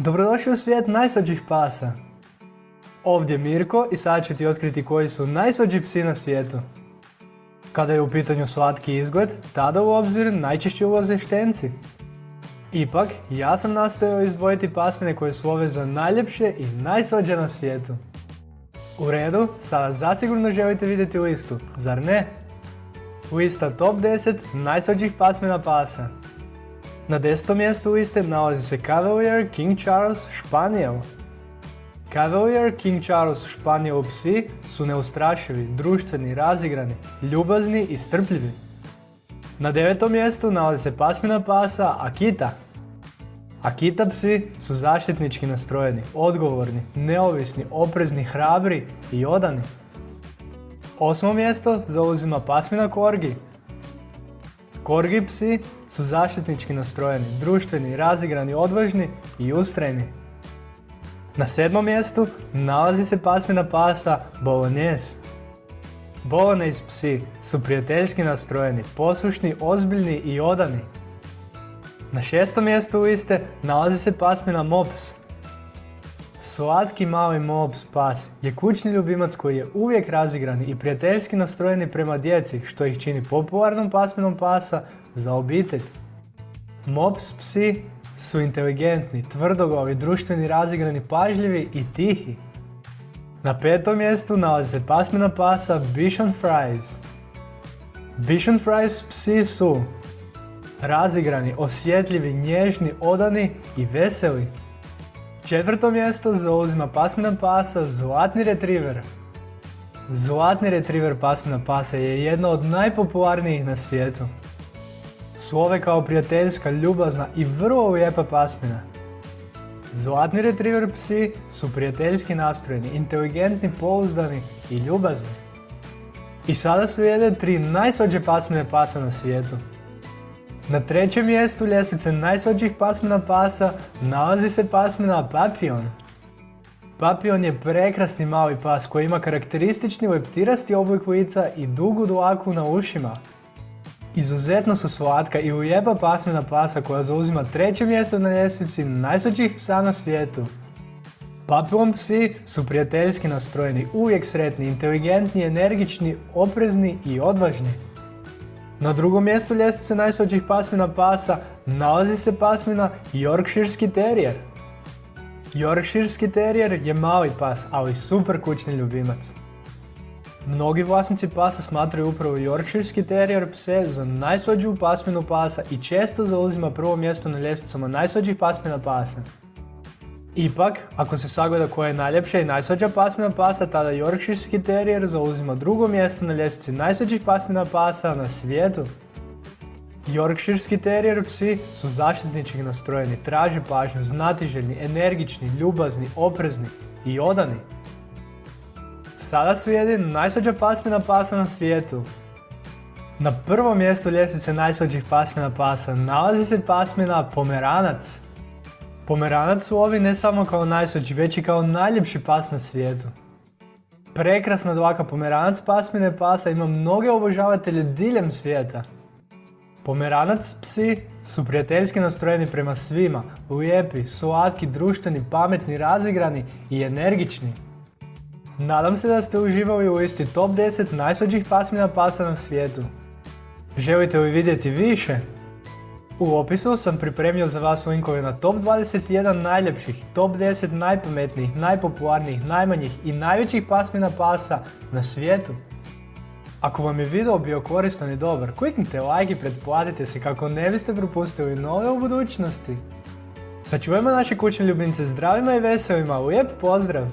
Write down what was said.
Dobrodošli u svijet najslađih pasa. Ovdje je Mirko i sad ću ti otkriti koji su najslađi psi na svijetu. Kada je u pitanju slatki izgled, tada u obzir najčešće ulaze štenci. Ipak, ja sam nastojao izdvojiti pasmine koje su ove za najljepše i najslađe na svijetu. U redu, sada zasigurno želite vidjeti listu, zar ne? Lista top 10 najslađih pasmina pasa. Na desetom mjestu liste nalazi se Cavalier King Charles Španijel. Cavalier King Charles Španijel psi su neustrašivi, društveni, razigrani, ljubazni i strpljivi. Na devetom mjestu nalazi se pasmina pasa Akita. Akita psi su zaštitnički nastrojeni, odgovorni, neovisni, oprezni, hrabri i odani. Osmo mjesto zauzima pasmina Korgi. Korgi psi su zaštitnički nastrojeni, društveni, razigrani, odvažni i ustrajni. Na sedmom mjestu nalazi se pasmina pasa Bolognese. Bolognese psi su prijateljski nastrojeni, poslušni, ozbiljni i odani. Na šestom mjestu liste nalazi se pasmina Mops. Slatki mali Mops pas je kućni ljubimac koji je uvijek razigrani i prijateljski nastrojeni prema djeci što ih čini popularnom pasminom pasa za obitelj. Mops psi su inteligentni, tvrdoglavi, društveni, razigrani, pažljivi i tihi. Na petom mjestu nalazi se pasmina pasa Bichon Fries. Bichon Fries psi su razigrani, osjetljivi, nježni, odani i veseli. Četvrto mjesto zauzima pasmina pasa Zlatni Retriever. Zlatni Retriever pasmina pasa je jedna od najpopularnijih na svijetu. Slove kao prijateljska, ljubazna i vrlo lijepa pasmina. Zlatni retriever psi su prijateljski nastrojeni, inteligentni, pouzdani i ljubazni. I sada slijede tri najsvađe pasmine pasa na svijetu. Na trećem mjestu ljestvice najsvađih pasmina pasa nalazi se pasmina Papillon. Papillon je prekrasni mali pas koji ima karakteristični leptirasti oblik lica i dugu dlaku na ušima. Izuzetno su slatka i ujeba pasmina pasa koja zauzima treće mjesto na ljestvici najslađih psa na svijetu. Papillon psi su prijateljski nastrojeni, uvijek sretni, inteligentni, energični, oprezni i odvažni. Na drugom mjestu ljestvice najslađih pasmina pasa nalazi se pasmina Yorkshirski Terrier. Yorkshirski Terrier je mali pas, ali super kućni ljubimac. Mnogi vlasnici pasa smatraju upravo Yorkshirski Terrier pse za najslađu pasminu pasa i često zauzima prvo mjesto na ljestvicama najslađih pasmina pasa. Ipak, ako se sagleda koja je najljepša i najslađa pasmina pasa, tada Yorkshirski Terrier zauzima drugo mjesto na ljestvici najslađih pasmina pasa na svijetu. Yorkshirski Terrier psi su zaštitnički nastrojeni, traži pažnju, znatiželjni, energični, ljubazni, oprezni i odani. Sada slijedi najslađa pasmina pasa na svijetu. Na prvom mjestu ljestvice najslađih pasmina pasa nalazi se pasmina Pomeranac. Pomeranac su ovi ne samo kao najslađi, već i kao najljepši pas na svijetu. Prekrasna dlaka Pomeranac pasmine pasa ima mnoge obožavatelje diljem svijeta. Pomeranac psi su prijateljski nastrojeni prema svima, lijepi, slatki, društveni, pametni, razigrani i energični. Nadam se da ste uživali u listi top 10 najslađih pasmina pasa na svijetu. Želite li vidjeti više? U opisu sam pripremio za vas linkove na top 21 najljepših, top 10 najpametnijih, najpopularnijih, najmanjih i najvećih pasmina pasa na svijetu. Ako vam je video bio koristan i dobar, kliknite like i pretplatite se kako ne biste propustili nove u budućnosti. Sačuvajmo naše kućne ljubimce zdravima i veselima, lijep pozdrav!